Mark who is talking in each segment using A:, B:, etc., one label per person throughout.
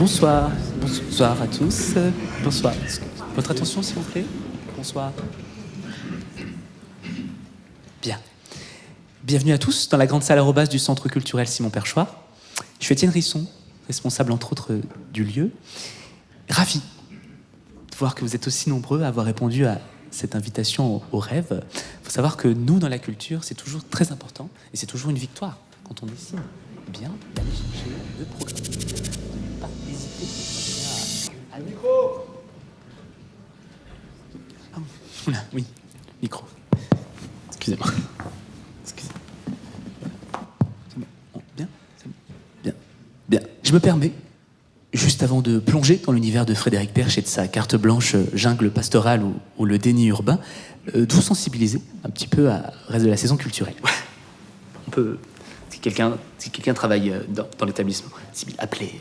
A: Bonsoir, bonsoir à tous. Bonsoir. Votre attention, s'il vous plaît. Bonsoir. Bien. Bienvenue à tous dans la grande salle arrobas du Centre culturel Simon Perchoir. Je suis Étienne Risson, responsable entre autres du lieu. Ravi de voir que vous êtes aussi nombreux à avoir répondu à cette invitation au rêve. Il faut savoir que nous, dans la culture, c'est toujours très important et c'est toujours une victoire quand on décide bien d'aller chercher le programme. Pas. Micro ah, Oui, micro. Excusez-moi. Bien Bien. Bien. Je me permets, juste avant de plonger dans l'univers de Frédéric Perche et de sa carte blanche euh, jungle pastorale ou, le déni urbain, euh, de vous sensibiliser un petit peu à reste de la saison culturelle. On peut, si quelqu'un travaille euh, dans, dans l'établissement, appelez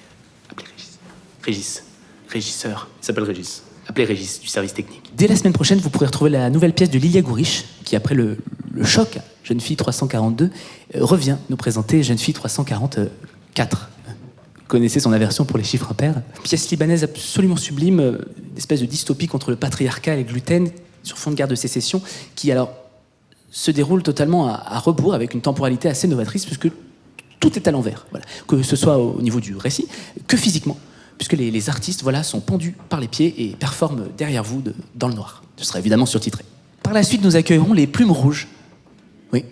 A: Régis. Régis, régisseur, il s'appelle Régis. Appelez Régis du service technique. Dès la semaine prochaine, vous pourrez retrouver la nouvelle pièce de Lilia Gourich, qui après le, choc Jeune fille 342, euh, revient nous présenter Jeune fille 344 connaissez son aversion pour les chiffres impairs. Pièce libanaise absolument sublime, euh, une espèce de dystopie contre le patriarcat et le gluten, sur fond de guerre de sécession, qui alors se déroule totalement à, à rebours, avec une temporalité assez novatrice, puisque tout est à l'envers. Voilà. Que ce soit au niveau du récit, que physiquement, puisque les, les artistes voilà, sont pendus par les pieds et performent derrière vous de- dans le noir. Ce sera évidemment surtitré. Par la suite, nous accueillerons les Plumes Rouges. Oui,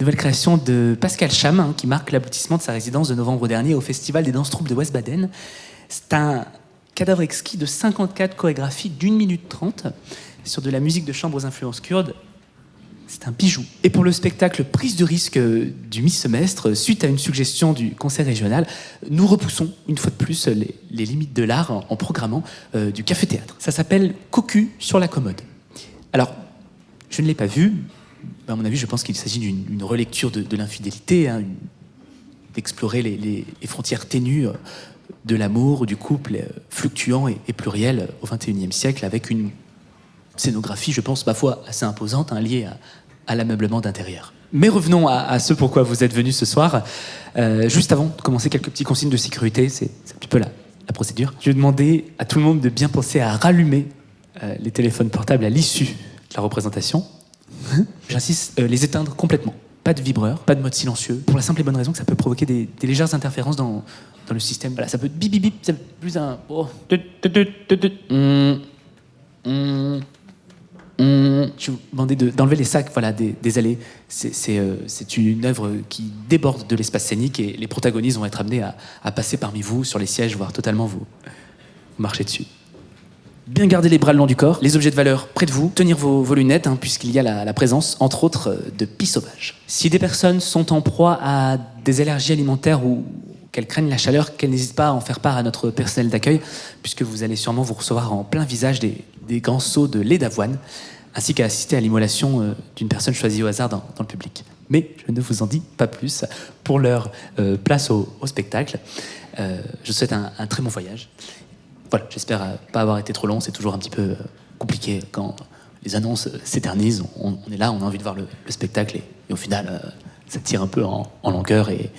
A: Nouvelle création de Pascal Cham, hein, qui marque l'aboutissement de sa résidence de novembre dernier au Festival des danses troupes de West-Baden. C'est un cadavre exquis de 54 chorégraphies d'une minute trente sur de la musique de chambre aux influences kurdes. C'est un bijou. Et pour le spectacle Prise de risque euh, du mi-semestre, suite à une suggestion du conseil régional, nous repoussons une fois de plus les, limites de l'art en, programmant euh, du café-théâtre. Ça s'appelle Cocu sur la commode. Alors, je ne l'ai pas vu, à mon avis, je pense qu'il s'agit d'une une relecture de, l'infidélité, hein, d'explorer les, frontières ténues euh, de l'amour, du couple euh, fluctuant et, pluriel euh, au XXIe siècle, avec une scénographie, je pense, parfois assez imposante, hein, liée à, à l'ameublement d'intérieur. Mais revenons à, à ce pourquoi vous êtes venus ce soir. Euh, juste avant de commencer, quelques petits consignes de sécurité, c'est un petit peu la, la procédure. Je vais demander à tout le monde de bien penser à rallumer euh, les téléphones portables à l'issue de la représentation. J'insiste, euh, les éteindre complètement. Pas de vibreur, pas de mode silencieux, pour la simple et bonne raison que ça peut provoquer des, légères interférences dans, dans le système. Voilà, ça peut bip bip bip, ça peut plus un. oh, tut, tut, hum. Je vous demander de- d'enlever les sacs voilà, des, des allées. C'est euh, c'est une œuvre qui déborde de l'espace scénique et les protagonistes vont être amenés à, à passer parmi vous sur les sièges, voire totalement vous, vous marcher dessus. Bien garder les bras le long du corps, les objets de valeur près de vous, tenir vos, vos lunettes, hein, puisqu'il y a la, la présence, entre autres, euh, de pis sauvages. Si des personnes sont en proie à des allergies alimentaires ou qu'elles craignent la chaleur, qu'elles n'hésitent pas à en faire part à notre personnel d'accueil, puisque vous allez sûrement vous recevoir en plein visage des, des grands seaux de lait d'avoine, ainsi qu'à assister à l'immolation euh, d'une personne choisie au hasard dans, le public. Mais je ne vous en dis pas plus. Pour leur euh, place au, spectacle, Euh, je souhaite un, très bon voyage. Voilà, j'espère euh, pas avoir été trop long. C'est toujours un petit peu compliqué quand les annonces s'éternisent. On, est là, on a envie de voir le, le spectacle et, au final, ça tire un peu en, en longueur et,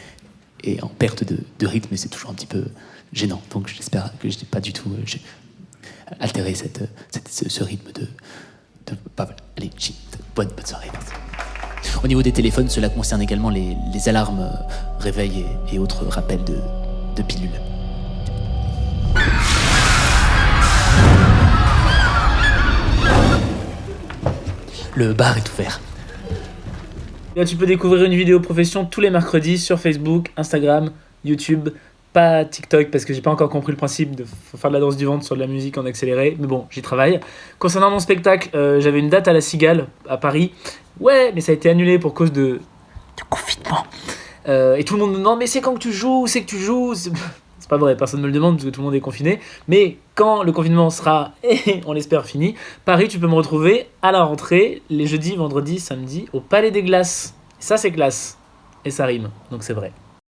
A: et en perte de, de rythme c'est toujours un petit peu gênant. Donc j'espère que je n'ai pas du tout euh, altéré euh, ce, rythme de... Allez, shit. Bonne, bonne soirée. merci. Au niveau des téléphones, cela concerne également les, alarmes, euh, réveils et, et autres rappels de, de pilules. Le bar est ouvert.
B: Là, tu peux découvrir une vidéo profession tous les mercredis sur Facebook, Instagram, YouTube, pas TikTok parce que j'ai pas encore compris le principe de faire de la danse du ventre sur de la musique en accéléré, mais bon, j'y travaille. Concernant mon spectacle, euh, j'avais une date à la Cigale à Paris. Ouais, mais ça a été annulé pour cause de, de confinement. Euh, et tout le monde me demande mais c'est quand que tu joues, c'est que tu joues? Pas vrai, personne ne me le demande parce que tout le monde est confiné. Mais quand le confinement sera, on l'espère, fini, Paris, tu peux me retrouver à la rentrée, les jeudis, vendredis, samedis, au Palais des Glaces. Ça, c'est classe. Et ça rime, donc c'est vrai.